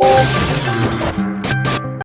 Música